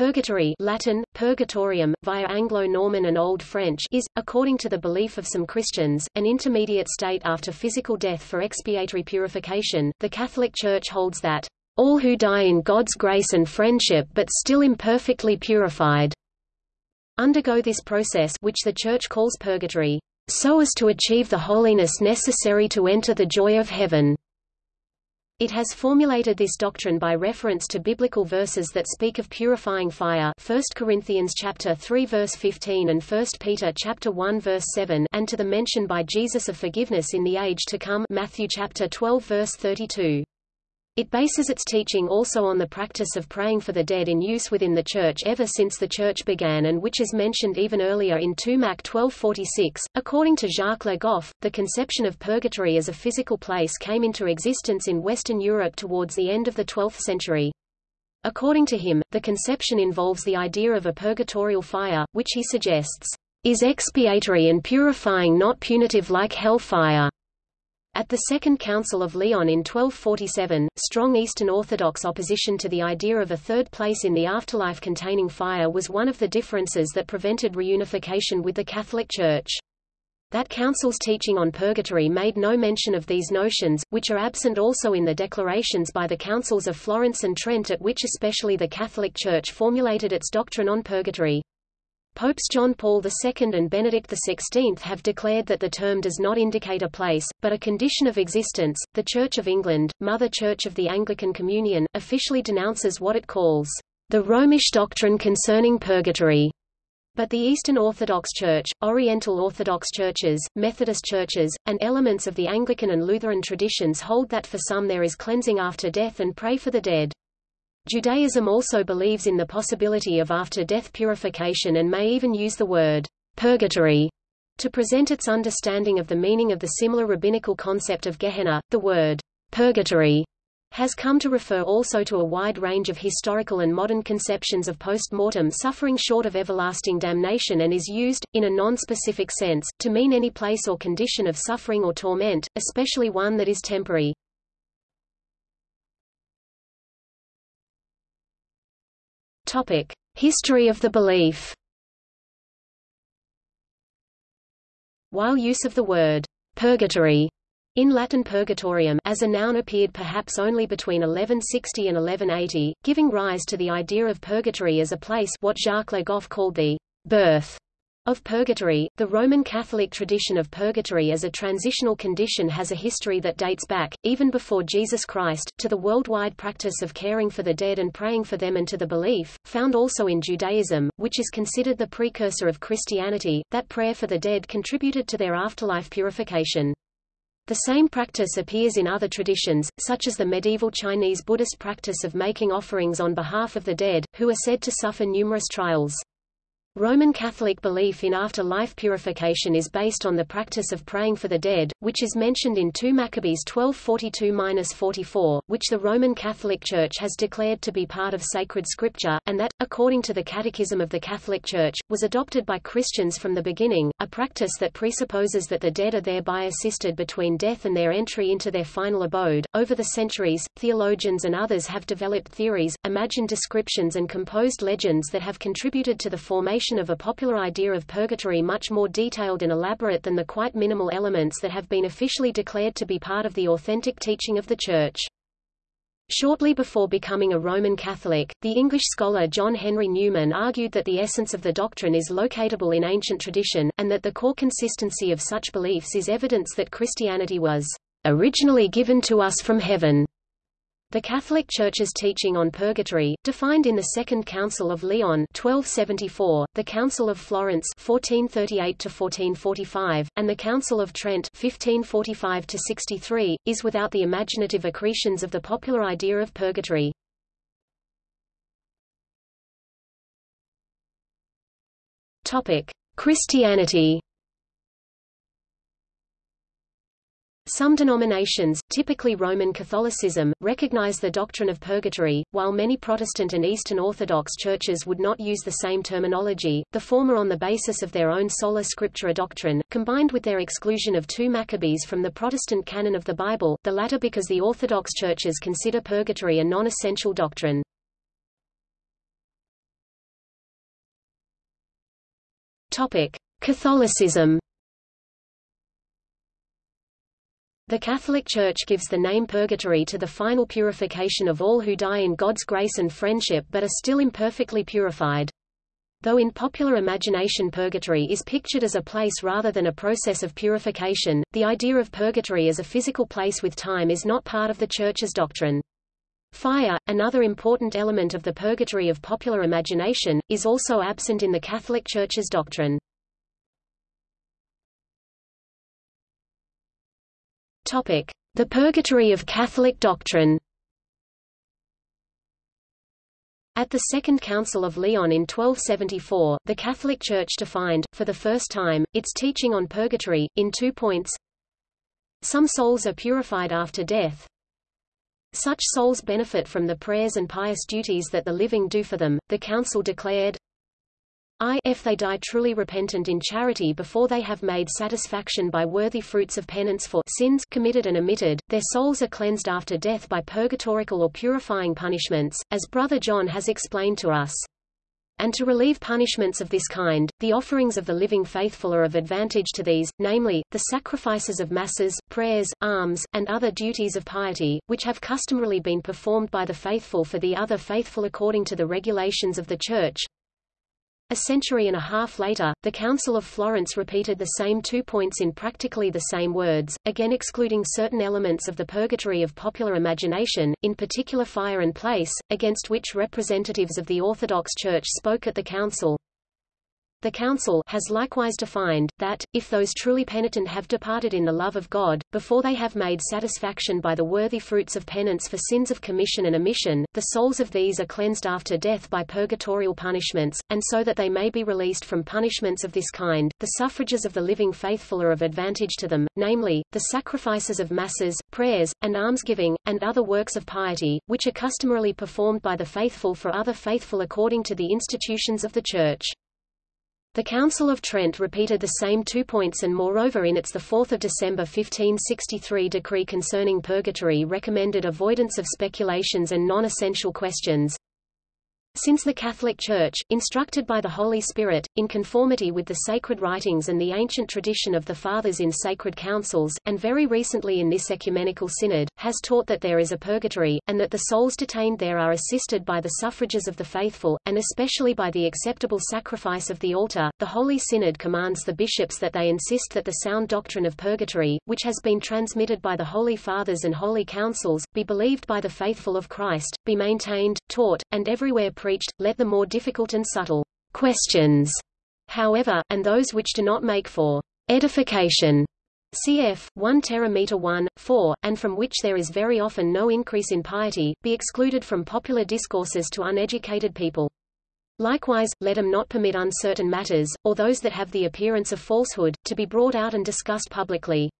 Purgatory Latin, purgatorium, via Anglo-Norman and Old French is, according to the belief of some Christians, an intermediate state after physical death for expiatory purification. The Catholic Church holds that, "...all who die in God's grace and friendship but still imperfectly purified," undergo this process which the Church calls purgatory, "...so as to achieve the holiness necessary to enter the joy of heaven." It has formulated this doctrine by reference to biblical verses that speak of purifying fire 1 Corinthians chapter 3 verse 15 and 1 Peter chapter 1 verse 7 and to the mention by Jesus of forgiveness in the age to come Matthew chapter 12 verse 32. It bases its teaching also on the practice of praying for the dead in use within the Church ever since the Church began and which is mentioned even earlier in 2 Mac 1246. According to Jacques Le Goff, the conception of purgatory as a physical place came into existence in Western Europe towards the end of the 12th century. According to him, the conception involves the idea of a purgatorial fire, which he suggests, is expiatory and purifying not punitive like hell fire. At the Second Council of Lyon in 1247, strong Eastern Orthodox opposition to the idea of a third place in the afterlife containing fire was one of the differences that prevented reunification with the Catholic Church. That council's teaching on purgatory made no mention of these notions, which are absent also in the declarations by the councils of Florence and Trent at which especially the Catholic Church formulated its doctrine on purgatory. Popes John Paul II and Benedict XVI have declared that the term does not indicate a place, but a condition of existence. The Church of England, Mother Church of the Anglican Communion, officially denounces what it calls the Romish doctrine concerning purgatory. But the Eastern Orthodox Church, Oriental Orthodox churches, Methodist churches, and elements of the Anglican and Lutheran traditions hold that for some there is cleansing after death and pray for the dead. Judaism also believes in the possibility of after-death purification and may even use the word purgatory to present its understanding of the meaning of the similar rabbinical concept of Gehenna. The word purgatory has come to refer also to a wide range of historical and modern conceptions of post-mortem suffering short of everlasting damnation and is used, in a non-specific sense, to mean any place or condition of suffering or torment, especially one that is temporary. History of the belief. While use of the word purgatory in Latin purgatorium as a noun appeared perhaps only between 1160 and 1180, giving rise to the idea of purgatory as a place what Jacques Le Goff called the birth of purgatory, the Roman Catholic tradition of purgatory as a transitional condition has a history that dates back, even before Jesus Christ, to the worldwide practice of caring for the dead and praying for them and to the belief, found also in Judaism, which is considered the precursor of Christianity, that prayer for the dead contributed to their afterlife purification. The same practice appears in other traditions, such as the medieval Chinese Buddhist practice of making offerings on behalf of the dead, who are said to suffer numerous trials. Roman Catholic belief in after-life purification is based on the practice of praying for the dead, which is mentioned in 2 Maccabees 1242-44, which the Roman Catholic Church has declared to be part of sacred scripture, and that, according to the Catechism of the Catholic Church, was adopted by Christians from the beginning, a practice that presupposes that the dead are thereby assisted between death and their entry into their final abode. Over the centuries, theologians and others have developed theories, imagined descriptions and composed legends that have contributed to the formation of a popular idea of purgatory much more detailed and elaborate than the quite minimal elements that have been officially declared to be part of the authentic teaching of the Church. Shortly before becoming a Roman Catholic, the English scholar John Henry Newman argued that the essence of the doctrine is locatable in ancient tradition, and that the core consistency of such beliefs is evidence that Christianity was originally given to us from heaven. The Catholic Church's teaching on purgatory, defined in the Second Council of Lyon 1274, the Council of Florence 1438-1445, and the Council of Trent 1545-63, is without the imaginative accretions of the popular idea of purgatory. Christianity Some denominations, typically Roman Catholicism, recognize the doctrine of purgatory, while many Protestant and Eastern Orthodox churches would not use the same terminology, the former on the basis of their own sola scriptura doctrine, combined with their exclusion of two Maccabees from the Protestant canon of the Bible, the latter because the Orthodox churches consider purgatory a non-essential doctrine. Topic: Catholicism. The Catholic Church gives the name purgatory to the final purification of all who die in God's grace and friendship but are still imperfectly purified. Though in popular imagination purgatory is pictured as a place rather than a process of purification, the idea of purgatory as a physical place with time is not part of the Church's doctrine. Fire, another important element of the purgatory of popular imagination, is also absent in the Catholic Church's doctrine. The Purgatory of Catholic Doctrine. At the Second Council of Lyon in 1274, the Catholic Church defined, for the first time, its teaching on purgatory, in two points. Some souls are purified after death. Such souls benefit from the prayers and pious duties that the living do for them, the Council declared. I if they die truly repentant in charity before they have made satisfaction by worthy fruits of penance for sins committed and omitted, their souls are cleansed after death by purgatorical or purifying punishments, as Brother John has explained to us. And to relieve punishments of this kind, the offerings of the living faithful are of advantage to these, namely, the sacrifices of masses, prayers, alms, and other duties of piety, which have customarily been performed by the faithful for the other faithful according to the regulations of the Church, a century and a half later, the Council of Florence repeated the same two points in practically the same words, again excluding certain elements of the purgatory of popular imagination, in particular fire and place, against which representatives of the Orthodox Church spoke at the Council. The Council has likewise defined, that, if those truly penitent have departed in the love of God, before they have made satisfaction by the worthy fruits of penance for sins of commission and omission, the souls of these are cleansed after death by purgatorial punishments, and so that they may be released from punishments of this kind, the suffrages of the living faithful are of advantage to them, namely, the sacrifices of masses, prayers, and almsgiving, and other works of piety, which are customarily performed by the faithful for other faithful according to the institutions of the Church. The Council of Trent repeated the same two points and moreover in its 4 December 1563 decree concerning purgatory recommended avoidance of speculations and non-essential questions, since the Catholic Church, instructed by the Holy Spirit, in conformity with the sacred writings and the ancient tradition of the Fathers in sacred councils, and very recently in this ecumenical synod, has taught that there is a purgatory, and that the souls detained there are assisted by the suffrages of the faithful, and especially by the acceptable sacrifice of the altar, the Holy Synod commands the bishops that they insist that the sound doctrine of purgatory, which has been transmitted by the Holy Fathers and Holy Councils, be believed by the faithful of Christ, be maintained, taught, and everywhere preached, let the more difficult and subtle questions, however, and those which do not make for edification, cf. 1 terameter 1, 4, and from which there is very often no increase in piety, be excluded from popular discourses to uneducated people. Likewise, let them not permit uncertain matters, or those that have the appearance of falsehood, to be brought out and discussed publicly.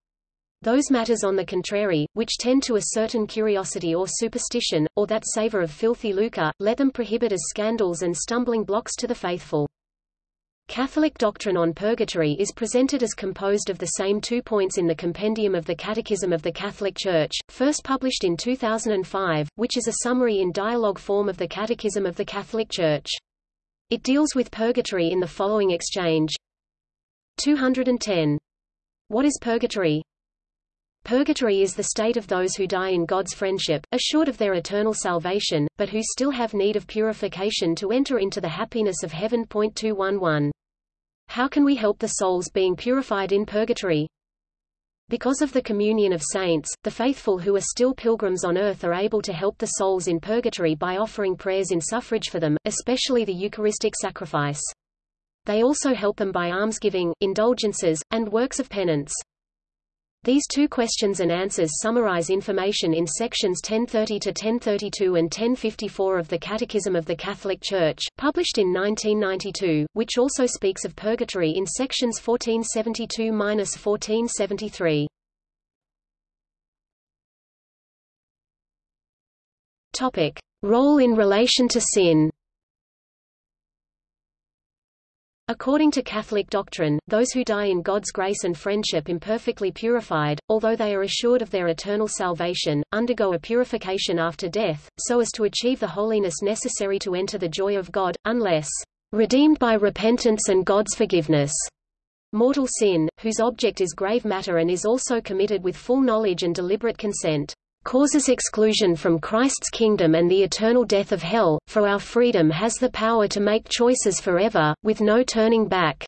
Those matters on the contrary, which tend to a certain curiosity or superstition, or that savor of filthy lucre, let them prohibit as scandals and stumbling blocks to the faithful. Catholic doctrine on purgatory is presented as composed of the same two points in the Compendium of the Catechism of the Catholic Church, first published in 2005, which is a summary in dialogue form of the Catechism of the Catholic Church. It deals with purgatory in the following exchange. 210. What is purgatory? Purgatory is the state of those who die in God's friendship, assured of their eternal salvation, but who still have need of purification to enter into the happiness of heaven. 211. How can we help the souls being purified in purgatory? Because of the communion of saints, the faithful who are still pilgrims on earth are able to help the souls in purgatory by offering prayers in suffrage for them, especially the Eucharistic sacrifice. They also help them by almsgiving, indulgences, and works of penance. These two questions and answers summarize information in sections 1030 to 1032 and 1054 of the Catechism of the Catholic Church, published in 1992, which also speaks of purgatory in sections 1472-1473. Topic: Role in relation to sin. According to Catholic doctrine, those who die in God's grace and friendship imperfectly purified, although they are assured of their eternal salvation, undergo a purification after death, so as to achieve the holiness necessary to enter the joy of God, unless redeemed by repentance and God's forgiveness. Mortal sin, whose object is grave matter and is also committed with full knowledge and deliberate consent, causes exclusion from Christ's kingdom and the eternal death of hell, for our freedom has the power to make choices forever, with no turning back.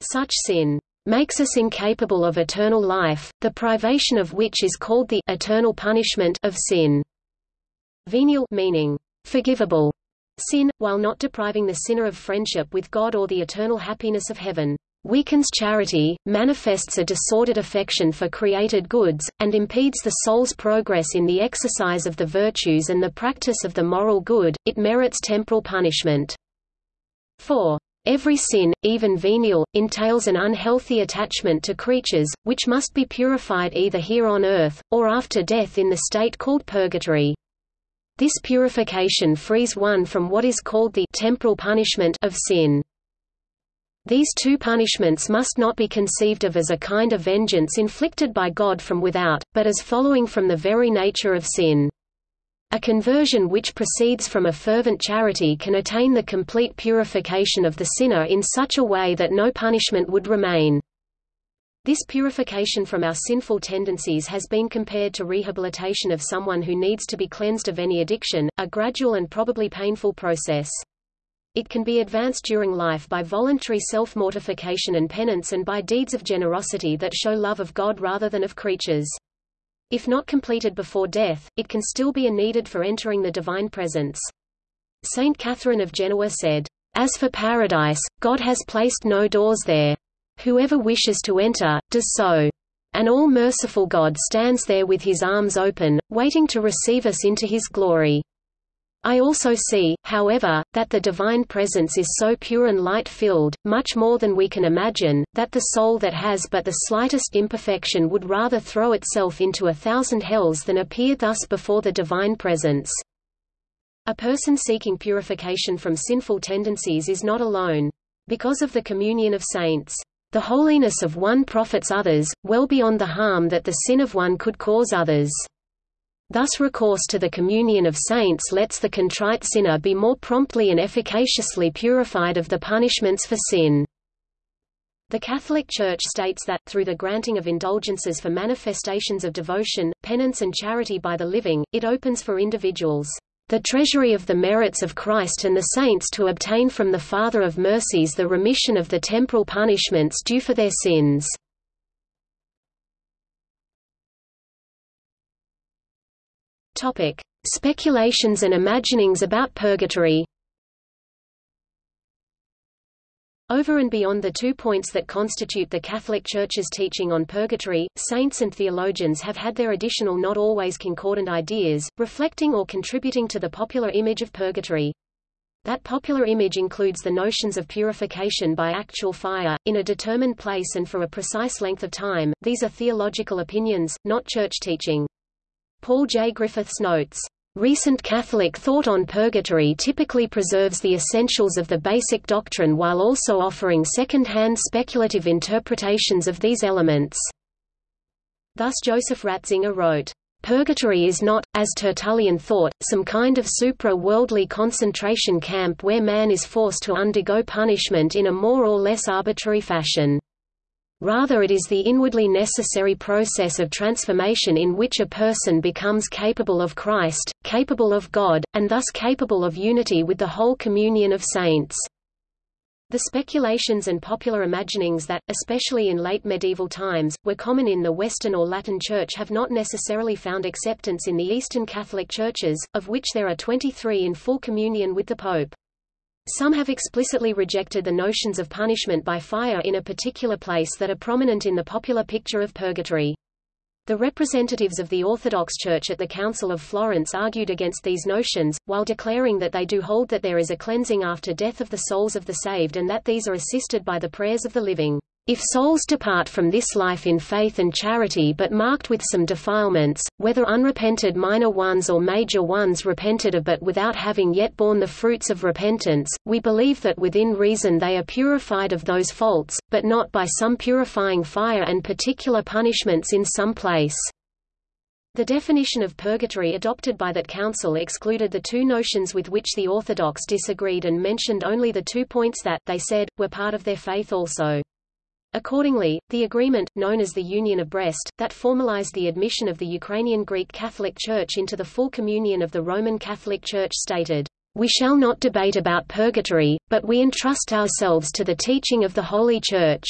Such sin makes us incapable of eternal life, the privation of which is called the eternal punishment of sin. Venial meaning forgivable sin, while not depriving the sinner of friendship with God or the eternal happiness of heaven weakens charity, manifests a disordered affection for created goods, and impedes the soul's progress in the exercise of the virtues and the practice of the moral good, it merits temporal punishment. 4. Every sin, even venial, entails an unhealthy attachment to creatures, which must be purified either here on earth, or after death in the state called purgatory. This purification frees one from what is called the temporal punishment of sin. These two punishments must not be conceived of as a kind of vengeance inflicted by God from without, but as following from the very nature of sin. A conversion which proceeds from a fervent charity can attain the complete purification of the sinner in such a way that no punishment would remain. This purification from our sinful tendencies has been compared to rehabilitation of someone who needs to be cleansed of any addiction, a gradual and probably painful process. It can be advanced during life by voluntary self-mortification and penance and by deeds of generosity that show love of God rather than of creatures. If not completed before death, it can still be a needed for entering the divine presence. Saint Catherine of Genoa said, As for paradise, God has placed no doors there. Whoever wishes to enter, does so. And all-merciful God stands there with his arms open, waiting to receive us into his glory. I also see, however, that the divine presence is so pure and light-filled, much more than we can imagine, that the soul that has but the slightest imperfection would rather throw itself into a thousand hells than appear thus before the divine presence. A person seeking purification from sinful tendencies is not alone. Because of the communion of saints, the holiness of one profits others, well beyond the harm that the sin of one could cause others. Thus recourse to the communion of saints lets the contrite sinner be more promptly and efficaciously purified of the punishments for sin. The Catholic Church states that, through the granting of indulgences for manifestations of devotion, penance and charity by the living, it opens for individuals the treasury of the merits of Christ and the saints to obtain from the Father of mercies the remission of the temporal punishments due for their sins. Topic: Speculations and imaginings about purgatory. Over and beyond the two points that constitute the Catholic Church's teaching on purgatory, saints and theologians have had their additional not always concordant ideas, reflecting or contributing to the popular image of purgatory. That popular image includes the notions of purification by actual fire, in a determined place and for a precise length of time. These are theological opinions, not church teaching. Paul J. Griffiths notes, Recent Catholic thought on purgatory typically preserves the essentials of the basic doctrine while also offering second-hand speculative interpretations of these elements. Thus Joseph Ratzinger wrote, Purgatory is not, as Tertullian thought, some kind of supra-worldly concentration camp where man is forced to undergo punishment in a more or less arbitrary fashion. Rather it is the inwardly necessary process of transformation in which a person becomes capable of Christ, capable of God, and thus capable of unity with the whole communion of saints. The speculations and popular imaginings that, especially in late medieval times, were common in the Western or Latin Church have not necessarily found acceptance in the Eastern Catholic Churches, of which there are 23 in full communion with the Pope. Some have explicitly rejected the notions of punishment by fire in a particular place that are prominent in the popular picture of purgatory. The representatives of the Orthodox Church at the Council of Florence argued against these notions, while declaring that they do hold that there is a cleansing after death of the souls of the saved and that these are assisted by the prayers of the living. If souls depart from this life in faith and charity but marked with some defilements, whether unrepented minor ones or major ones repented of but without having yet borne the fruits of repentance, we believe that within reason they are purified of those faults, but not by some purifying fire and particular punishments in some place. The definition of purgatory adopted by that council excluded the two notions with which the Orthodox disagreed and mentioned only the two points that, they said, were part of their faith also. Accordingly, the agreement, known as the Union of Brest, that formalized the admission of the Ukrainian Greek Catholic Church into the full communion of the Roman Catholic Church stated, "...we shall not debate about purgatory, but we entrust ourselves to the teaching of the Holy Church."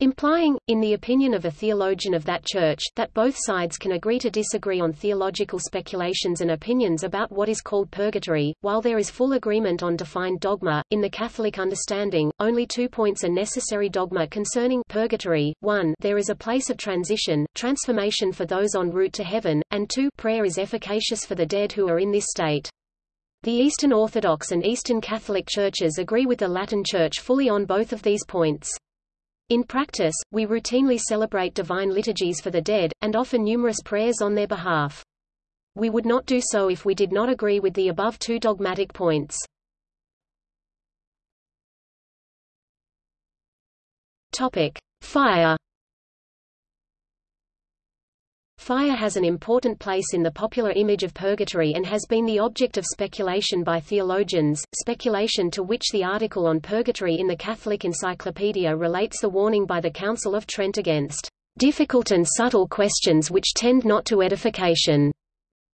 Implying, in the opinion of a theologian of that church, that both sides can agree to disagree on theological speculations and opinions about what is called purgatory, while there is full agreement on defined dogma. In the Catholic understanding, only two points are necessary dogma concerning purgatory. 1. There is a place of transition, transformation for those en route to heaven, and 2. Prayer is efficacious for the dead who are in this state. The Eastern Orthodox and Eastern Catholic churches agree with the Latin Church fully on both of these points. In practice, we routinely celebrate divine liturgies for the dead, and offer numerous prayers on their behalf. We would not do so if we did not agree with the above two dogmatic points. Topic: Fire Fire has an important place in the popular image of purgatory and has been the object of speculation by theologians, speculation to which the article on purgatory in the Catholic Encyclopedia relates the warning by the Council of Trent against difficult and subtle questions which tend not to edification.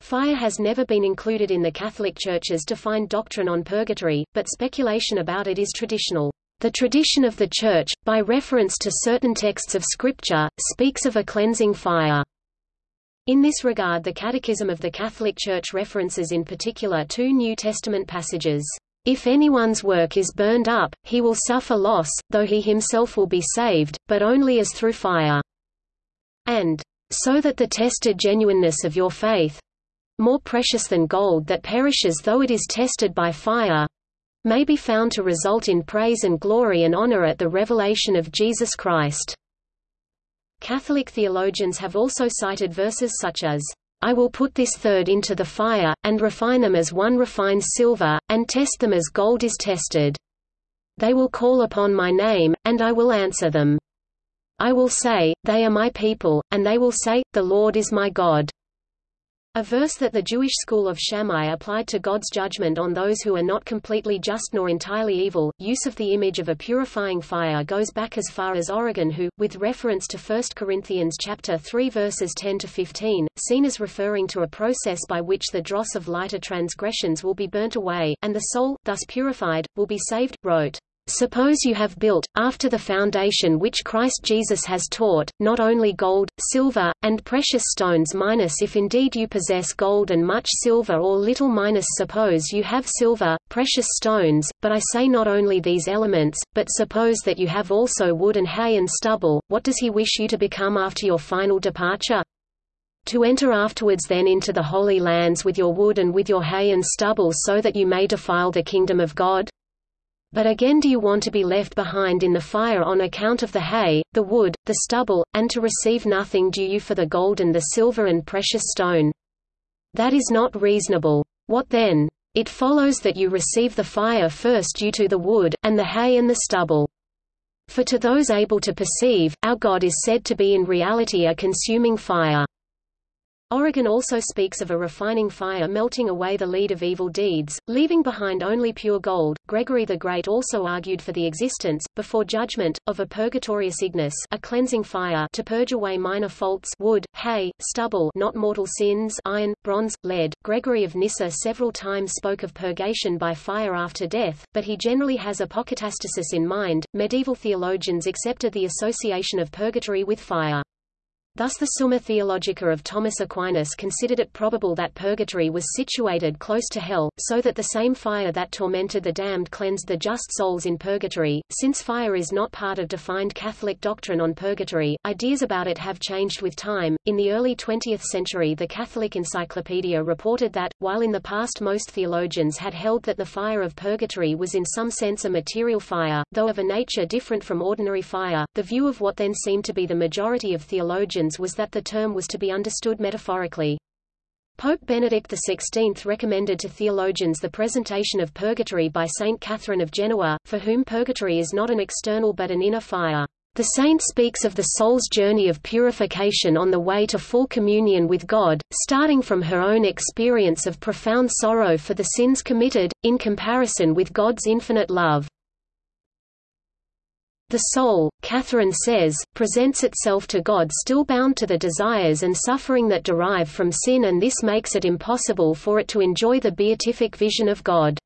Fire has never been included in the Catholic Church's defined doctrine on purgatory, but speculation about it is traditional. The tradition of the Church, by reference to certain texts of Scripture, speaks of a cleansing fire. In this regard the Catechism of the Catholic Church references in particular two New Testament passages. If anyone's work is burned up, he will suffer loss, though he himself will be saved, but only as through fire. And, so that the tested genuineness of your faith more precious than gold that perishes though it is tested by fire may be found to result in praise and glory and honor at the revelation of Jesus Christ. Catholic theologians have also cited verses such as, I will put this third into the fire, and refine them as one refines silver, and test them as gold is tested. They will call upon my name, and I will answer them. I will say, They are my people, and they will say, The Lord is my God. A verse that the Jewish school of Shammai applied to God's judgment on those who are not completely just nor entirely evil. Use of the image of a purifying fire goes back as far as Origen who, with reference to 1 Corinthians chapter 3 verses 10 to 15, seen as referring to a process by which the dross of lighter transgressions will be burnt away, and the soul, thus purified, will be saved, wrote. Suppose you have built, after the foundation which Christ Jesus has taught, not only gold, silver, and precious stones minus if indeed you possess gold and much silver or little minus suppose you have silver, precious stones, but I say not only these elements, but suppose that you have also wood and hay and stubble, what does he wish you to become after your final departure? To enter afterwards then into the holy lands with your wood and with your hay and stubble so that you may defile the kingdom of God? But again do you want to be left behind in the fire on account of the hay, the wood, the stubble, and to receive nothing due you for the gold and the silver and precious stone? That is not reasonable. What then? It follows that you receive the fire first due to the wood, and the hay and the stubble. For to those able to perceive, our God is said to be in reality a consuming fire. Origen also speaks of a refining fire melting away the lead of evil deeds, leaving behind only pure gold. Gregory the Great also argued for the existence, before judgment, of a purgatorius ignis, a cleansing fire, to purge away minor faults, wood, hay, stubble, not mortal sins, iron, bronze, lead. Gregory of Nyssa several times spoke of purgation by fire after death, but he generally has apokatastasis in mind. Medieval theologians accepted the association of purgatory with fire. Thus the Summa Theologica of Thomas Aquinas considered it probable that purgatory was situated close to hell, so that the same fire that tormented the damned cleansed the just souls in purgatory. Since fire is not part of defined Catholic doctrine on purgatory, ideas about it have changed with time. In the early 20th century the Catholic Encyclopedia reported that, while in the past most theologians had held that the fire of purgatory was in some sense a material fire, though of a nature different from ordinary fire, the view of what then seemed to be the majority of theologians was that the term was to be understood metaphorically. Pope Benedict XVI recommended to theologians the presentation of purgatory by Saint Catherine of Genoa, for whom purgatory is not an external but an inner fire. The saint speaks of the soul's journey of purification on the way to full communion with God, starting from her own experience of profound sorrow for the sins committed, in comparison with God's infinite love. The soul, Catherine says, presents itself to God still bound to the desires and suffering that derive from sin and this makes it impossible for it to enjoy the beatific vision of God.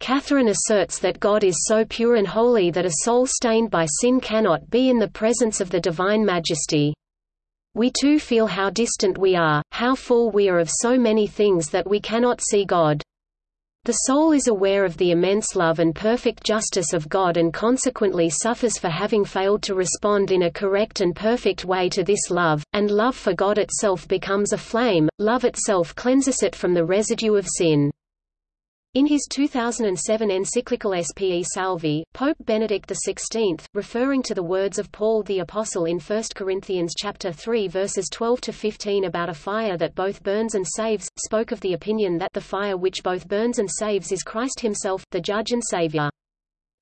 Catherine asserts that God is so pure and holy that a soul stained by sin cannot be in the presence of the divine majesty. We too feel how distant we are, how full we are of so many things that we cannot see God. The soul is aware of the immense love and perfect justice of God and consequently suffers for having failed to respond in a correct and perfect way to this love, and love for God itself becomes a flame, love itself cleanses it from the residue of sin. In his 2007 encyclical Spe Salvi, Pope Benedict XVI, referring to the words of Paul the Apostle in 1 Corinthians chapter 3 verses 12 to 15 about a fire that both burns and saves, spoke of the opinion that the fire which both burns and saves is Christ himself, the judge and savior.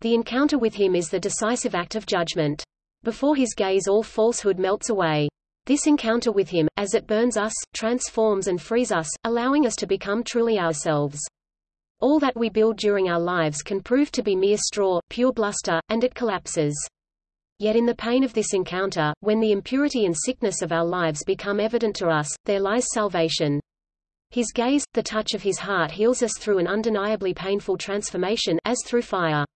The encounter with him is the decisive act of judgment. Before his gaze all falsehood melts away. This encounter with him, as it burns us, transforms and frees us, allowing us to become truly ourselves. All that we build during our lives can prove to be mere straw, pure bluster, and it collapses. Yet in the pain of this encounter, when the impurity and sickness of our lives become evident to us, there lies salvation. His gaze, the touch of his heart heals us through an undeniably painful transformation as through fire.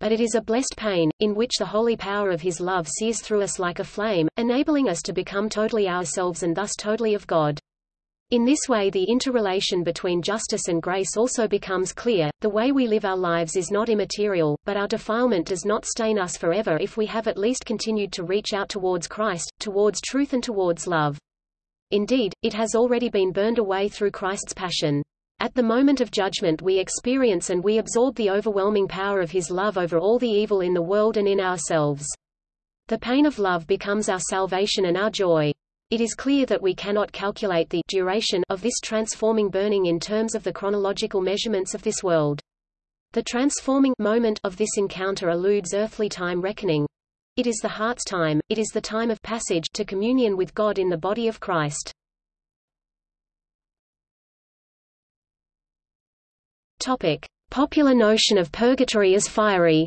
But it is a blessed pain, in which the holy power of his love sears through us like a flame, enabling us to become totally ourselves and thus totally of God. In this way the interrelation between justice and grace also becomes clear, the way we live our lives is not immaterial, but our defilement does not stain us forever if we have at least continued to reach out towards Christ, towards truth and towards love. Indeed, it has already been burned away through Christ's passion. At the moment of judgment we experience and we absorb the overwhelming power of his love over all the evil in the world and in ourselves. The pain of love becomes our salvation and our joy. It is clear that we cannot calculate the duration of this transforming burning in terms of the chronological measurements of this world. The transforming moment of this encounter eludes earthly time reckoning. It is the heart's time, it is the time of passage to communion with God in the body of Christ. Topic: Popular notion of purgatory as fiery.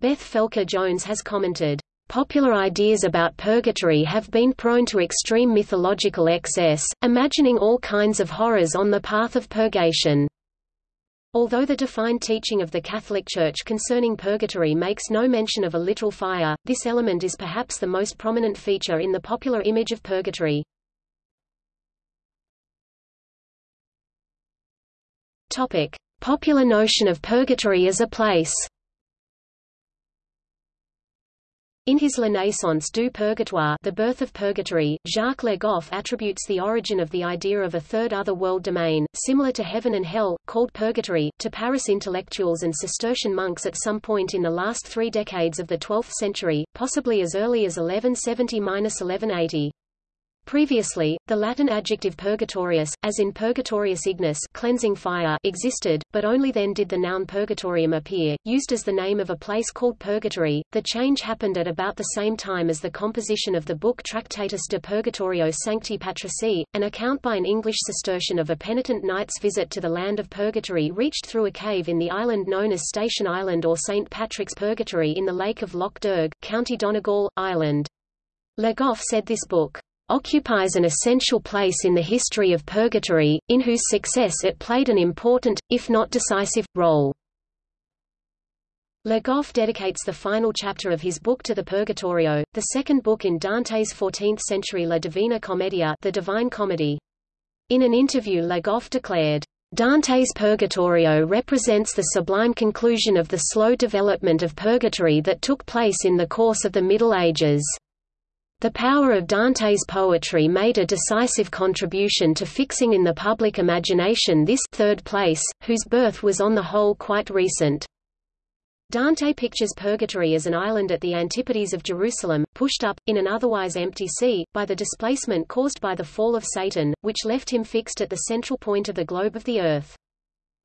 Beth Felker Jones has commented, Popular ideas about purgatory have been prone to extreme mythological excess, imagining all kinds of horrors on the path of purgation. Although the defined teaching of the Catholic Church concerning purgatory makes no mention of a literal fire, this element is perhaps the most prominent feature in the popular image of purgatory. Topic: Popular notion of purgatory as a place. In his La naissance du purgatoire The Birth of Purgatory, Jacques Le Goff attributes the origin of the idea of a third other world domain, similar to heaven and hell, called purgatory, to Paris intellectuals and Cistercian monks at some point in the last three decades of the 12th century, possibly as early as 1170–1180. Previously, the Latin adjective purgatorius, as in purgatorius ignis cleansing fire existed, but only then did the noun purgatorium appear, used as the name of a place called purgatory. The change happened at about the same time as the composition of the book Tractatus de Purgatorio Sancti Patrici, an account by an English Cistercian of a penitent knight's visit to the land of purgatory reached through a cave in the island known as Station Island or St. Patrick's Purgatory in the lake of Lough Derg, County Donegal, Ireland. Le Goff said this book occupies an essential place in the history of purgatory, in whose success it played an important, if not decisive, role. Le Goff dedicates the final chapter of his book to the Purgatorio, the second book in Dante's 14th-century La Divina Commedia the Divine Comedy. In an interview Le Goff declared, Dante's Purgatorio represents the sublime conclusion of the slow development of purgatory that took place in the course of the Middle Ages. The power of Dante's poetry made a decisive contribution to fixing in the public imagination this third place, whose birth was on the whole quite recent. Dante pictures purgatory as an island at the antipodes of Jerusalem, pushed up, in an otherwise empty sea, by the displacement caused by the fall of Satan, which left him fixed at the central point of the globe of the earth.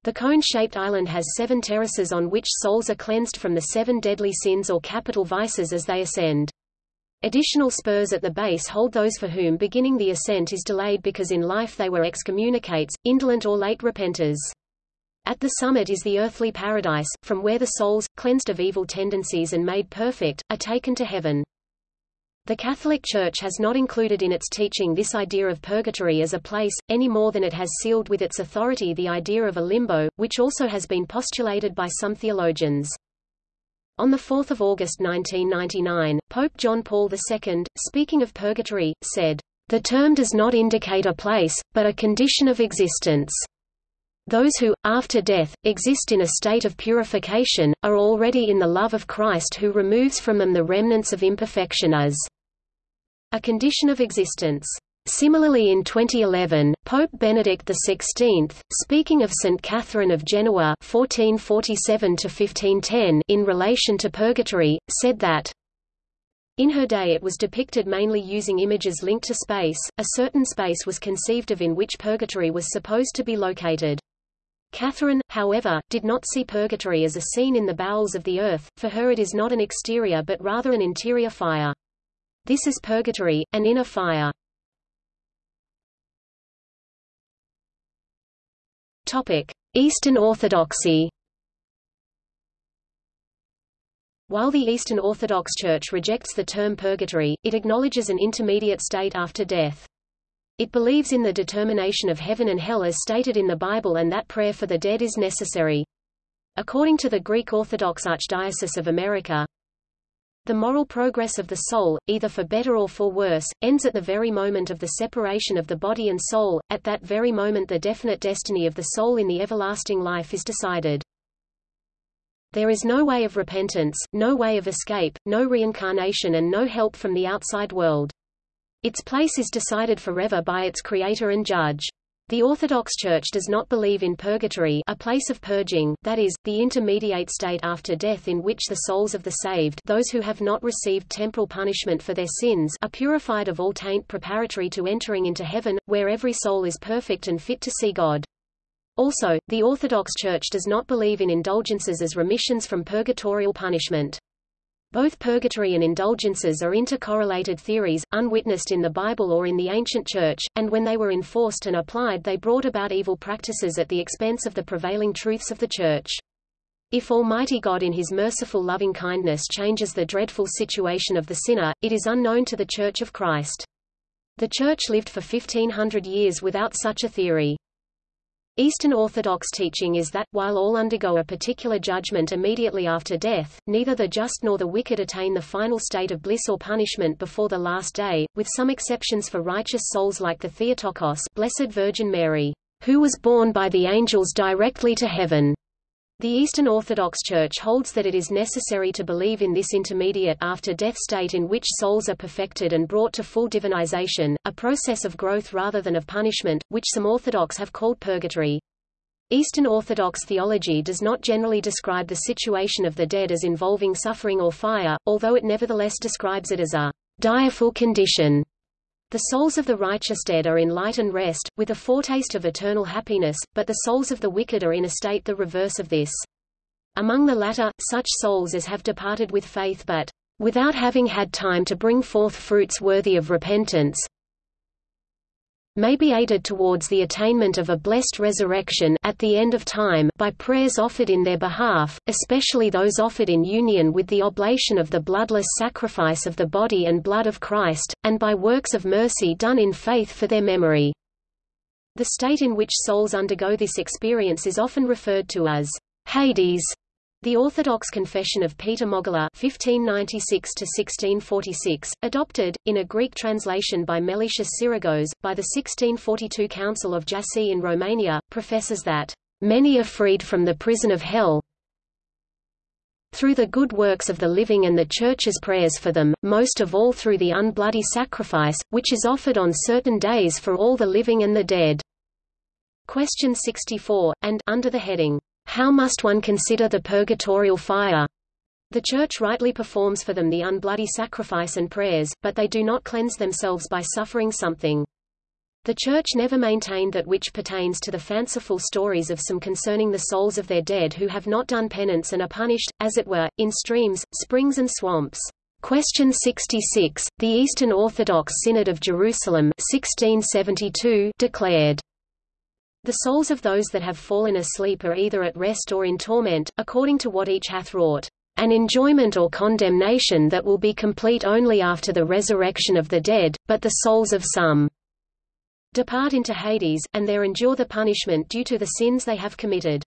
The cone-shaped island has seven terraces on which souls are cleansed from the seven deadly sins or capital vices as they ascend. Additional spurs at the base hold those for whom beginning the ascent is delayed because in life they were excommunicates, indolent or late repenters. At the summit is the earthly paradise, from where the souls, cleansed of evil tendencies and made perfect, are taken to heaven. The Catholic Church has not included in its teaching this idea of purgatory as a place, any more than it has sealed with its authority the idea of a limbo, which also has been postulated by some theologians. On 4 August 1999, Pope John Paul II, speaking of purgatory, said, "...the term does not indicate a place, but a condition of existence. Those who, after death, exist in a state of purification, are already in the love of Christ who removes from them the remnants of imperfection as a condition of existence. Similarly in 2011, Pope Benedict XVI, speaking of St. Catherine of Genoa 1447 in relation to purgatory, said that, in her day it was depicted mainly using images linked to space, a certain space was conceived of in which purgatory was supposed to be located. Catherine, however, did not see purgatory as a scene in the bowels of the earth, for her it is not an exterior but rather an interior fire. This is purgatory, an inner fire. Eastern Orthodoxy. While the Eastern Orthodox Church rejects the term purgatory, it acknowledges an intermediate state after death. It believes in the determination of heaven and hell as stated in the Bible and that prayer for the dead is necessary. According to the Greek Orthodox Archdiocese of America, the moral progress of the soul, either for better or for worse, ends at the very moment of the separation of the body and soul. At that very moment the definite destiny of the soul in the everlasting life is decided. There is no way of repentance, no way of escape, no reincarnation and no help from the outside world. Its place is decided forever by its creator and judge. The Orthodox Church does not believe in purgatory a place of purging, that is, the intermediate state after death in which the souls of the saved those who have not received temporal punishment for their sins are purified of all taint preparatory to entering into heaven, where every soul is perfect and fit to see God. Also, the Orthodox Church does not believe in indulgences as remissions from purgatorial punishment. Both purgatory and indulgences are intercorrelated theories, unwitnessed in the Bible or in the ancient Church, and when they were enforced and applied they brought about evil practices at the expense of the prevailing truths of the Church. If Almighty God in his merciful loving kindness changes the dreadful situation of the sinner, it is unknown to the Church of Christ. The Church lived for 1500 years without such a theory. Eastern Orthodox teaching is that, while all undergo a particular judgment immediately after death, neither the just nor the wicked attain the final state of bliss or punishment before the last day, with some exceptions for righteous souls like the Theotokos Blessed Virgin Mary, who was borne by the angels directly to heaven. The Eastern Orthodox Church holds that it is necessary to believe in this intermediate after-death state in which souls are perfected and brought to full divinization, a process of growth rather than of punishment, which some Orthodox have called purgatory. Eastern Orthodox theology does not generally describe the situation of the dead as involving suffering or fire, although it nevertheless describes it as a direful condition the souls of the righteous dead are in light and rest, with a foretaste of eternal happiness, but the souls of the wicked are in a state the reverse of this. Among the latter, such souls as have departed with faith but, without having had time to bring forth fruits worthy of repentance, may be aided towards the attainment of a blessed resurrection at the end of time by prayers offered in their behalf, especially those offered in union with the oblation of the bloodless sacrifice of the body and blood of Christ, and by works of mercy done in faith for their memory. The state in which souls undergo this experience is often referred to as Hades, the Orthodox Confession of Peter Mogila (1596–1646), adopted in a Greek translation by Meletius Sirigos by the 1642 Council of Jassy in Romania, professes that many are freed from the prison of hell through the good works of the living and the Church's prayers for them, most of all through the unbloody sacrifice, which is offered on certain days for all the living and the dead. Question 64, and under the heading how must one consider the purgatorial fire? The Church rightly performs for them the unbloody sacrifice and prayers, but they do not cleanse themselves by suffering something. The Church never maintained that which pertains to the fanciful stories of some concerning the souls of their dead who have not done penance and are punished, as it were, in streams, springs and swamps. Question 66, the Eastern Orthodox Synod of Jerusalem 1672 declared, The souls of those that have fallen asleep are either at rest or in torment, according to what each hath wrought, an enjoyment or condemnation that will be complete only after the resurrection of the dead, but the souls of some depart into Hades, and there endure the punishment due to the sins they have committed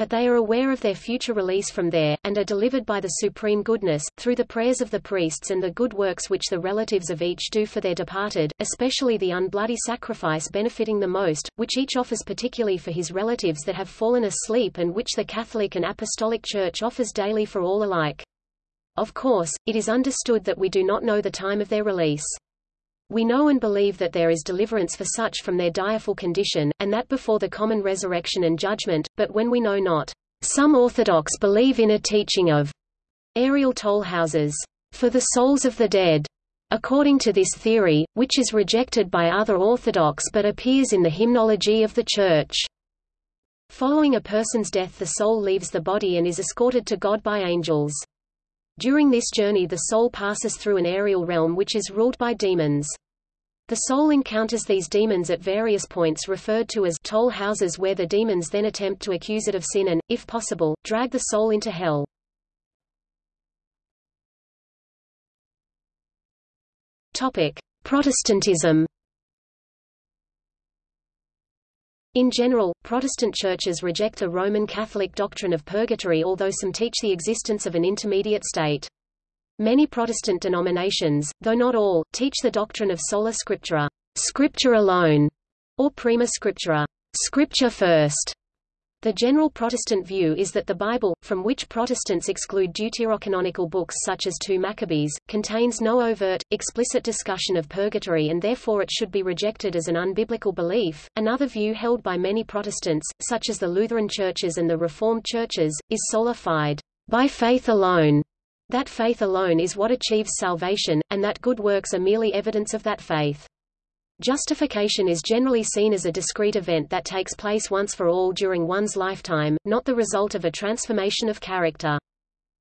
but they are aware of their future release from there, and are delivered by the supreme goodness, through the prayers of the priests and the good works which the relatives of each do for their departed, especially the unbloody sacrifice benefiting the most, which each offers particularly for his relatives that have fallen asleep and which the Catholic and Apostolic Church offers daily for all alike. Of course, it is understood that we do not know the time of their release. We know and believe that there is deliverance for such from their direful condition, and that before the common resurrection and judgment, but when we know not. Some Orthodox believe in a teaching of aerial toll houses for the souls of the dead. According to this theory, which is rejected by other Orthodox but appears in the hymnology of the Church. Following a person's death the soul leaves the body and is escorted to God by angels. During this journey the soul passes through an aerial realm which is ruled by demons. The soul encounters these demons at various points referred to as toll houses where the demons then attempt to accuse it of sin and, if possible, drag the soul into hell. Topic: Protestantism In general, Protestant churches reject the Roman Catholic doctrine of purgatory although some teach the existence of an intermediate state. Many Protestant denominations, though not all, teach the doctrine of sola scriptura, scripture alone, or prima scriptura, scripture first. The general Protestant view is that the Bible, from which Protestants exclude deuterocanonical books such as 2 Maccabees, contains no overt, explicit discussion of purgatory and therefore it should be rejected as an unbiblical belief. Another view held by many Protestants, such as the Lutheran churches and the Reformed churches, is sola fide, by faith alone. That faith alone is what achieves salvation, and that good works are merely evidence of that faith. Justification is generally seen as a discrete event that takes place once for all during one's lifetime, not the result of a transformation of character.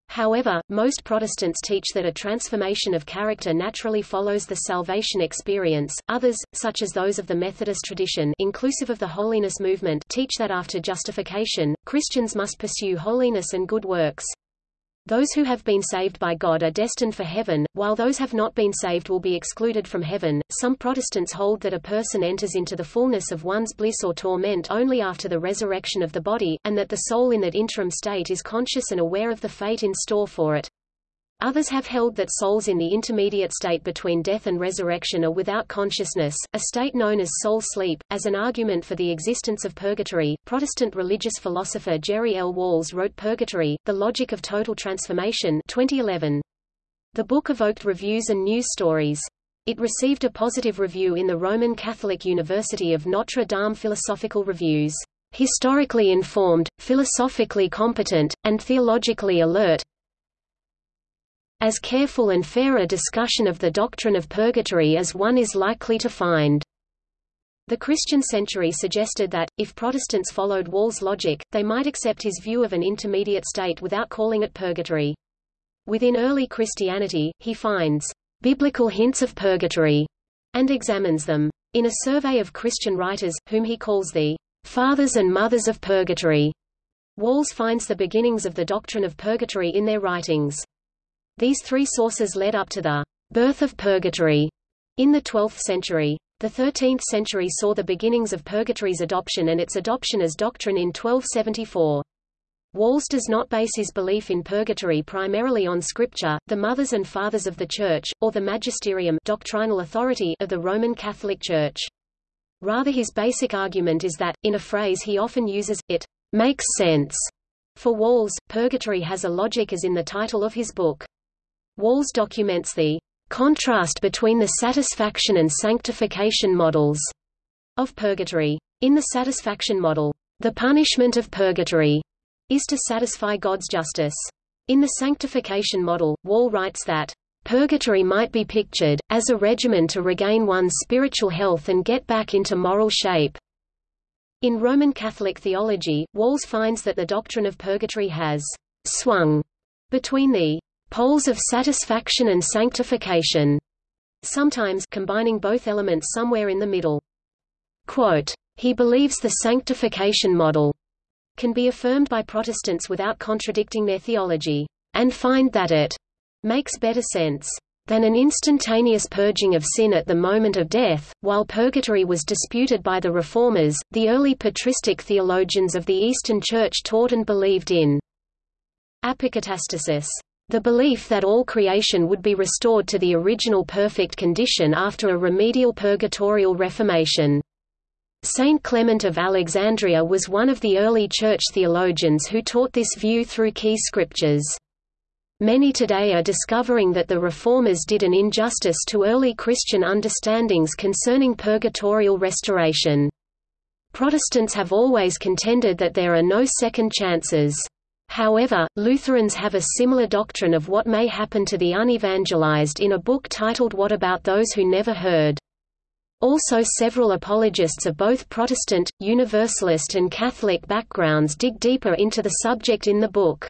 However, most Protestants teach that a transformation of character naturally follows the salvation experience. Others, such as those of the Methodist tradition, inclusive of the holiness movement, teach that after justification, Christians must pursue holiness and good works. Those who have been saved by God are destined for heaven, while those have not been saved will be excluded from heaven. Some Protestants hold that a person enters into the fullness of one's bliss or torment only after the resurrection of the body, and that the soul in that interim state is conscious and aware of the fate in store for it. Others have held that souls in the intermediate state between death and resurrection are without consciousness, a state known as soul sleep. As an argument for the existence of purgatory, Protestant religious philosopher Jerry L. Walls wrote Purgatory, The Logic of Total Transformation 2011. The book evoked reviews and news stories. It received a positive review in the Roman Catholic University of Notre Dame Philosophical Reviews. Historically informed, philosophically competent, and theologically alert, as careful and fair a discussion of the doctrine of purgatory as one is likely to find. The Christian Century suggested that, if Protestants followed Wall's logic, they might accept his view of an intermediate state without calling it purgatory. Within early Christianity, he finds biblical hints of purgatory and examines them. In a survey of Christian writers, whom he calls the fathers and mothers of purgatory, Walls finds the beginnings of the doctrine of purgatory in their writings. These three sources led up to the birth of purgatory in the 12th century. The 13th century saw the beginnings of purgatory's adoption and its adoption as doctrine in 1274. Walls does not base his belief in purgatory primarily on scripture, the mothers and fathers of the Church, or the magisterium doctrinal authority of the Roman Catholic Church. Rather his basic argument is that, in a phrase he often uses, it makes sense. For Walls, purgatory has a logic as in the title of his book. Walls documents the contrast between the satisfaction and sanctification models of purgatory. In the satisfaction model, the punishment of purgatory is to satisfy God's justice. In the sanctification model, Wall writes that Purgatory might be pictured, as a regimen to regain one's spiritual health and get back into moral shape. In Roman Catholic theology, Walls finds that the doctrine of purgatory has swung between the poles of satisfaction and sanctification, sometimes combining both elements somewhere in the middle. Quote, he believes the sanctification model can be affirmed by Protestants without contradicting their theology, and find that it makes better sense than an instantaneous purging of sin at the moment of death. While purgatory was disputed by the Reformers, the early patristic theologians of the Eastern Church taught and believed in apokatastasis, the belief that all creation would be restored to the original perfect condition after a remedial purgatorial reformation. Saint Clement of Alexandria was one of the early church theologians who taught this view through key scriptures. Many today are discovering that the Reformers did an injustice to early Christian understandings concerning purgatorial restoration. Protestants have always contended that there are no second chances. However, Lutherans have a similar doctrine of what may happen to the unevangelized in a book titled What About Those Who Never Heard? Also several apologists of both Protestant, Universalist and Catholic backgrounds dig deeper into the subject in the book.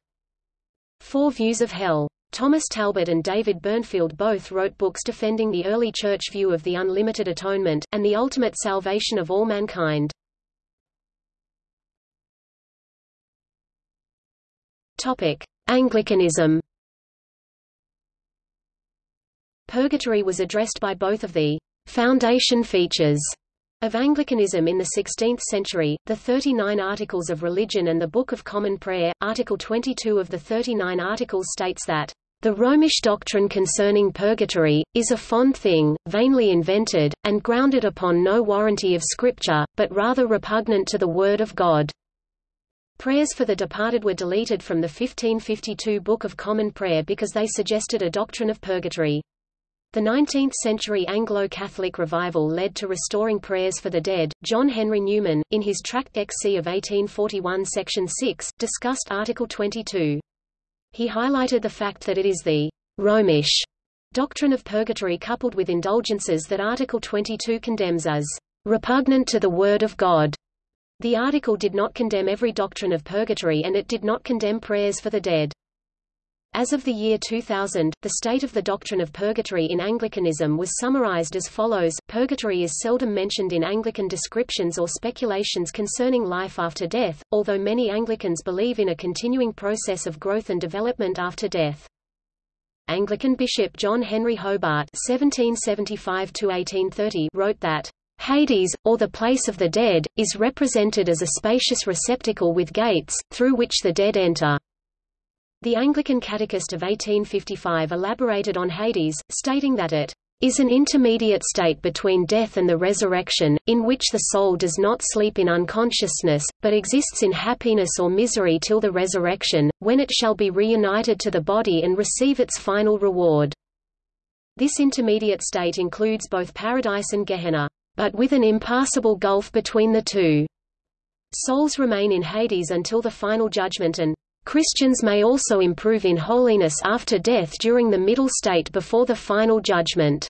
Four Views of Hell. Thomas Talbott and David Burnfield both wrote books defending the early church view of the unlimited atonement, and the ultimate salvation of all mankind. Anglicanism. Purgatory was addressed by both of the foundation features of Anglicanism in the 16th century, the 39 Articles of Religion and the Book of Common Prayer, Article 22 of the 39 Articles states that, "...the Romish doctrine concerning purgatory, is a fond thing, vainly invented, and grounded upon no warranty of Scripture, but rather repugnant to the Word of God." Prayers for the departed were deleted from the 1552 Book of Common Prayer because they suggested a doctrine of purgatory. The 19th-century Anglo-Catholic revival led to restoring prayers for the dead. John Henry Newman, in his Tract XC of 1841 Section 6, discussed Article 22. He highlighted the fact that it is the Romish doctrine of purgatory coupled with indulgences that Article 22 condemns as repugnant to the Word of God. The article did not condemn every doctrine of purgatory and it did not condemn prayers for the dead. As of the year 2000, the state of the doctrine of purgatory in Anglicanism was summarized as follows, Purgatory is seldom mentioned in Anglican descriptions or speculations concerning life after death, although many Anglicans believe in a continuing process of growth and development after death. Anglican Bishop John Henry Hobart (1775–1830) wrote that Hades, or the place of the dead, is represented as a spacious receptacle with gates, through which the dead enter. The Anglican Catechist of 1855 elaborated on Hades, stating that it is an intermediate state between death and the resurrection, in which the soul does not sleep in unconsciousness, but exists in happiness or misery till the resurrection, when it shall be reunited to the body and receive its final reward. This intermediate state includes both paradise and Gehenna, but with an impassable gulf between the two. Souls remain in Hades until the final judgment and, Christians may also improve in holiness after death during the middle state before the final judgment.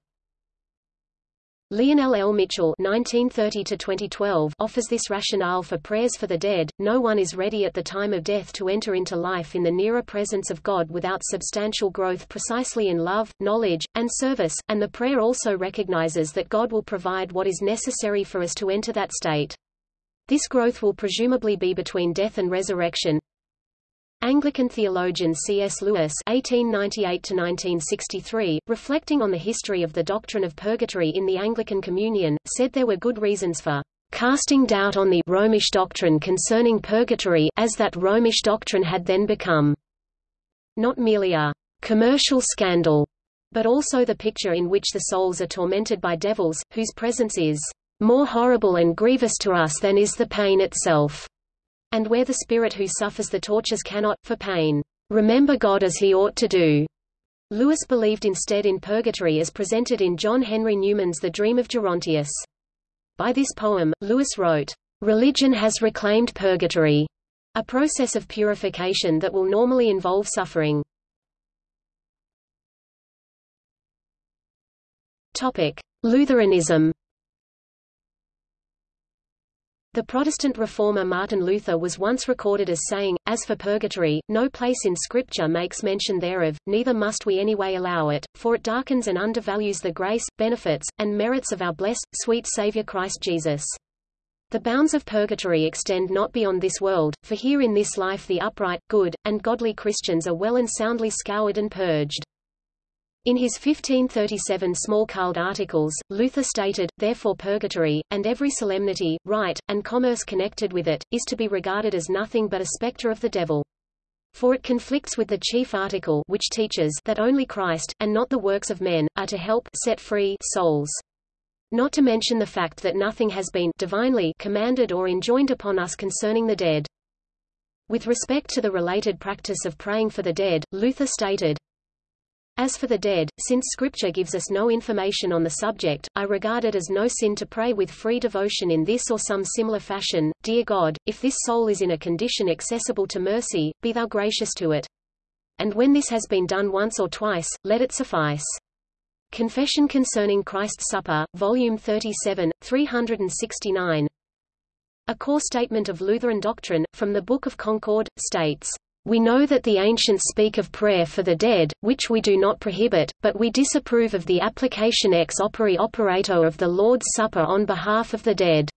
Lionel L. Mitchell (1930–2012) offers this rationale for prayers for the dead. No one is ready at the time of death to enter into life in the nearer presence of God without substantial growth precisely in love, knowledge, and service, and the prayer also recognizes that God will provide what is necessary for us to enter that state. This growth will presumably be between death and resurrection, Anglican theologian C.S. Lewis (1898–1963), reflecting on the history of the doctrine of purgatory in the Anglican Communion, said there were good reasons for casting doubt on the Romish doctrine concerning purgatory, as that Romish doctrine had then become not merely a commercial scandal, but also the picture in which the souls are tormented by devils, whose presence is more horrible and grievous to us than is the pain itself and where the spirit who suffers the tortures cannot, for pain, remember God as he ought to do. Lewis believed instead in purgatory as presented in John Henry Newman's The Dream of Gerontius. By this poem, Lewis wrote, "...religion has reclaimed purgatory," a process of purification that will normally involve suffering. Topic: Lutheranism. The Protestant reformer Martin Luther was once recorded as saying, As for purgatory, no place in Scripture makes mention thereof, neither must we anyway allow it, for it darkens and undervalues the grace, benefits, and merits of our blessed, sweet Saviour Christ Jesus. The bounds of purgatory extend not beyond this world, for here in this life the upright, good, and godly Christians are well and soundly scoured and purged. In his 1537 Smalcald Articles, Luther stated, therefore purgatory, and every solemnity, rite, and commerce connected with it, is to be regarded as nothing but a spectre of the devil. For it conflicts with the chief article which teaches that only Christ, and not the works of men, are to help set free souls. Not to mention the fact that nothing has been divinely commanded or enjoined upon us concerning the dead. With respect to the related practice of praying for the dead, Luther stated, As for the dead, since Scripture gives us no information on the subject, I regard it as no sin to pray with free devotion in this or some similar fashion, Dear God, if this soul is in a condition accessible to mercy, be thou gracious to it. And when this has been done once or twice, let it suffice. Confession Concerning Christ's Supper, Volume 37, 369 A core statement of Lutheran doctrine, from the Book of Concord, states, We know that the ancients speak of prayer for the dead, which we do not prohibit, but we disapprove of the application ex opere operato of the Lord's Supper on behalf of the dead.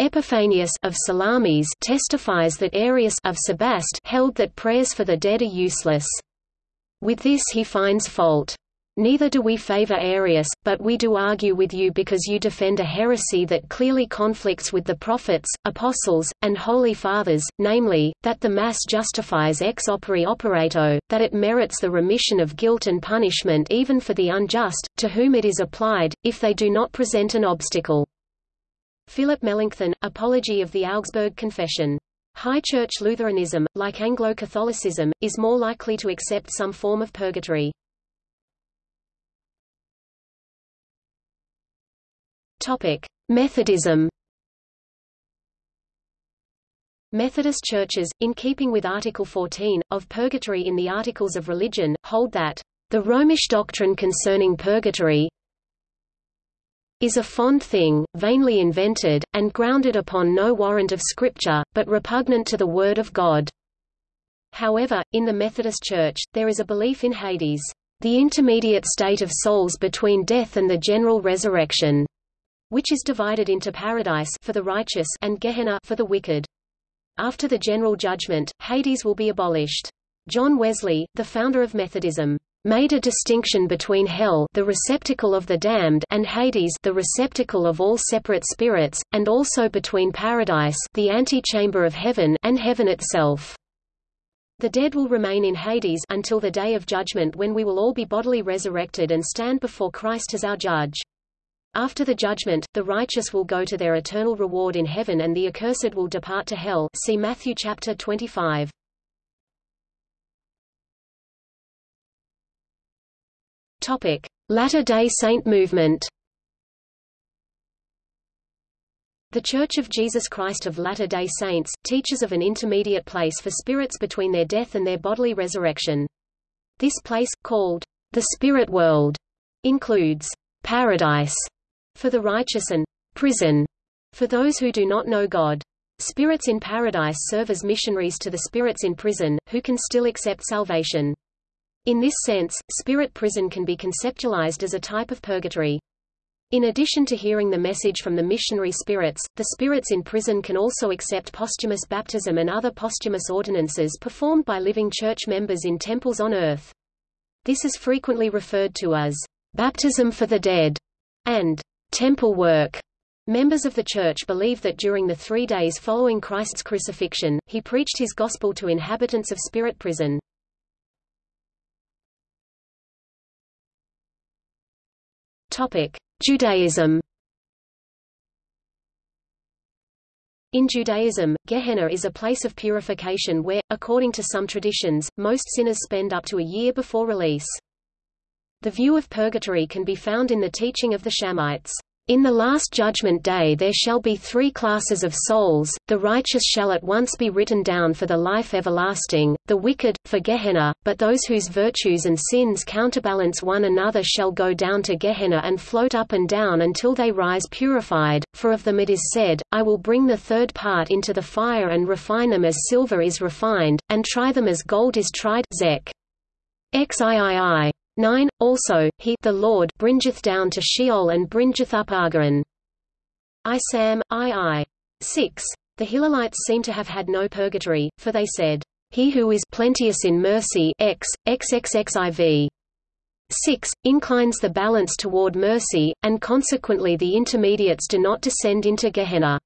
Epiphanius of Salamis testifies that Aerius of Sebast held that prayers for the dead are useless. With this he finds fault. Neither do we favor Aerius, but we do argue with you because you defend a heresy that clearly conflicts with the prophets, apostles, and holy fathers, namely, that the Mass justifies ex opere operato, that it merits the remission of guilt and punishment even for the unjust, to whom it is applied, if they do not present an obstacle. Philip Melanchthon, Apology of the Augsburg Confession. High Church Lutheranism, like Anglo-Catholicism, is more likely to accept some form of purgatory. Topic: Methodism. Methodist churches, in keeping with Article 14, of purgatory in the Articles of Religion, hold that, "...the Romish doctrine concerning purgatory is a fond thing, vainly invented, and grounded upon no warrant of Scripture, but repugnant to the Word of God." However, in the Methodist Church, there is a belief in Hades, the intermediate state of souls between death and the general resurrection which is divided into paradise for the righteous and Gehenna for the wicked. After the general judgment, Hades will be abolished. John Wesley, the founder of Methodism, made a distinction between hell the receptacle of the damned and Hades the receptacle of all separate spirits, and also between paradise the antechamber of heaven and heaven itself. The dead will remain in Hades until the day of judgment when we will all be bodily resurrected and stand before Christ as our judge. After the judgment, the righteous will go to their eternal reward in heaven and the accursed will depart to hell see Matthew chapter 25. Latter-day Saint movement The Church of Jesus Christ of Latter-day Saints, teaches of an intermediate place for spirits between their death and their bodily resurrection. This place, called the spirit world, includes paradise, for the righteous and prison for those who do not know God. Spirits in paradise serve as missionaries to the spirits in prison, who can still accept salvation. In this sense, spirit prison can be conceptualized as a type of purgatory. In addition to hearing the message from the missionary spirits, the spirits in prison can also accept posthumous baptism and other posthumous ordinances performed by living church members in temples on earth. This is frequently referred to as baptism for the dead and temple work. Members of the Church believe that during the three days following Christ's crucifixion, he preached his gospel to inhabitants of spirit prison. Judaism In Judaism, Gehenna is a place of purification where, according to some traditions, most sinners spend up to a year before release. The view of purgatory can be found in the teaching of the Shammaites. In the last judgment day there shall be three classes of souls, the righteous shall at once be written down for the life everlasting, the wicked, for Gehenna, but those whose virtues and sins counterbalance one another shall go down to Gehenna and float up and down until they rise purified, for of them it is said, I will bring the third part into the fire and refine them as silver is refined, and try them as gold is tried Zech. XIII. 9. Also, he the Lord bringeth down to Sheol and bringeth up Agaran. I Sam, II. 6. The Hillelites seem to have had no purgatory, for they said, He who is plenteous in mercy x, xxxiv. 6, inclines the balance toward mercy, and consequently the intermediates do not descend into Gehenna.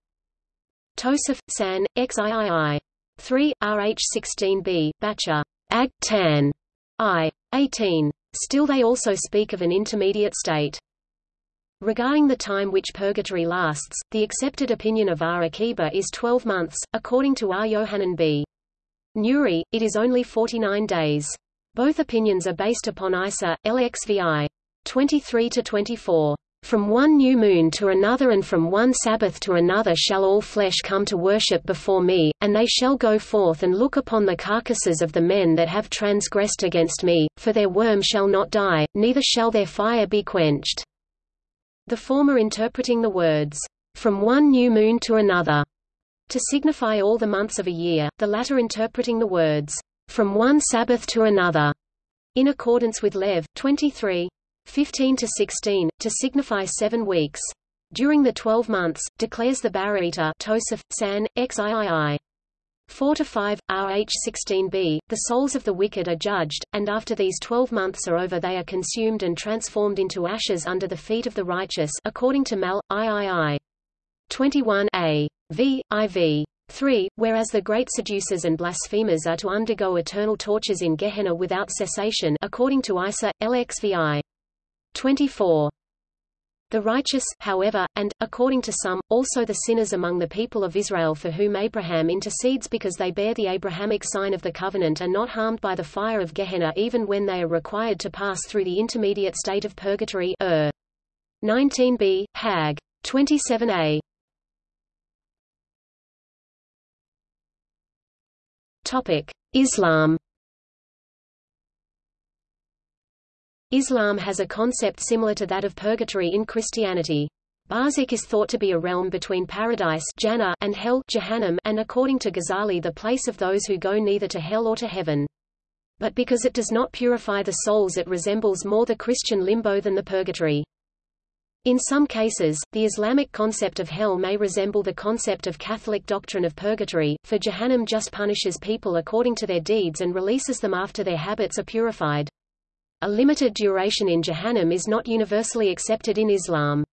Tosaf, San, XIII. 3, Rh 16b, Bacher. Ag. Tan. I. 18. Still they also speak of an intermediate state. Regarding the time which purgatory lasts, the accepted opinion of R. Akiba is 12 months, according to R. Yohanan b. Nuri, it is only 49 days. Both opinions are based upon Isa, LXVI. 23-24. From one new moon to another and from one Sabbath to another shall all flesh come to worship before me, and they shall go forth and look upon the carcasses of the men that have transgressed against me, for their worm shall not die, neither shall their fire be quenched. The former interpreting the words, from one new moon to another, to signify all the months of a year, the latter interpreting the words, from one Sabbath to another, in accordance with Lev. 23. 15 to 16, to signify seven weeks. During the twelve months, declares the Baraita Tosaf, San, XIII. 4 to 5, Rh 16b, the souls of the wicked are judged, and after these twelve months are over they are consumed and transformed into ashes under the feet of the righteous according to Mal, III. 21 a. v. iv. 3, whereas the great seducers and blasphemers are to undergo eternal tortures in Gehenna without cessation according to Isa, LXVI. 24. The righteous, however, and, according to some, also the sinners among the people of Israel for whom Abraham intercedes because they bear the Abrahamic sign of the covenant are not harmed by the fire of Gehenna even when they are required to pass through the intermediate state of purgatory er. 19b, Hag. 27a. Islam Islam has a concept similar to that of purgatory in Christianity. Barzakh is thought to be a realm between paradise Jannah and hell Jahannam and according to Ghazali the place of those who go neither to hell or to heaven. But because it does not purify the souls it resembles more the Christian limbo than the purgatory. In some cases, the Islamic concept of hell may resemble the concept of Catholic doctrine of purgatory, for Jahannam just punishes people according to their deeds and releases them after their habits are purified. A limited duration in Jahannam is not universally accepted in Islam.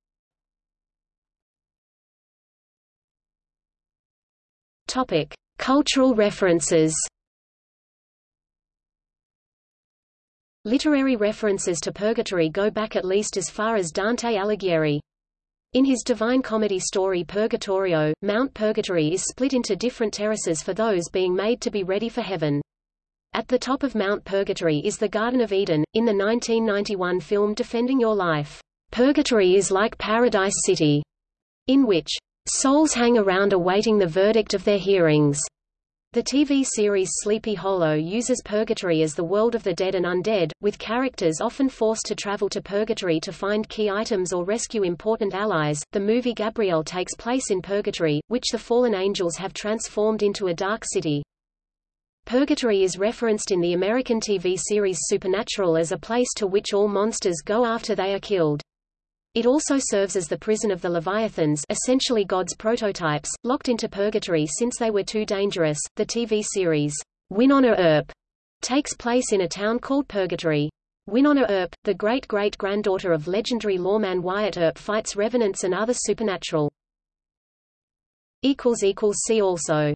Topic: Cultural references. Literary references to purgatory go back at least as far as Dante Alighieri. In his Divine Comedy story Purgatorio, Mount Purgatory is split into different terraces for those being made to be ready for heaven. At the top of Mount Purgatory is the Garden of Eden. In the 1991 film Defending Your Life, Purgatory is like Paradise City, in which souls hang around awaiting the verdict of their hearings. The TV series Sleepy Hollow uses Purgatory as the world of the dead and undead, with characters often forced to travel to Purgatory to find key items or rescue important allies. The movie Gabriel takes place in Purgatory, which the fallen angels have transformed into a dark city. Purgatory is referenced in the American TV series Supernatural as a place to which all monsters go after they are killed. It also serves as the prison of the Leviathans essentially God's prototypes, locked into purgatory since they were too dangerous. The TV series, Wynonna Earp, takes place in a town called Purgatory. Wynonna Earp, the great-great-granddaughter of legendary lawman Wyatt Earp fights revenants and other supernatural. See also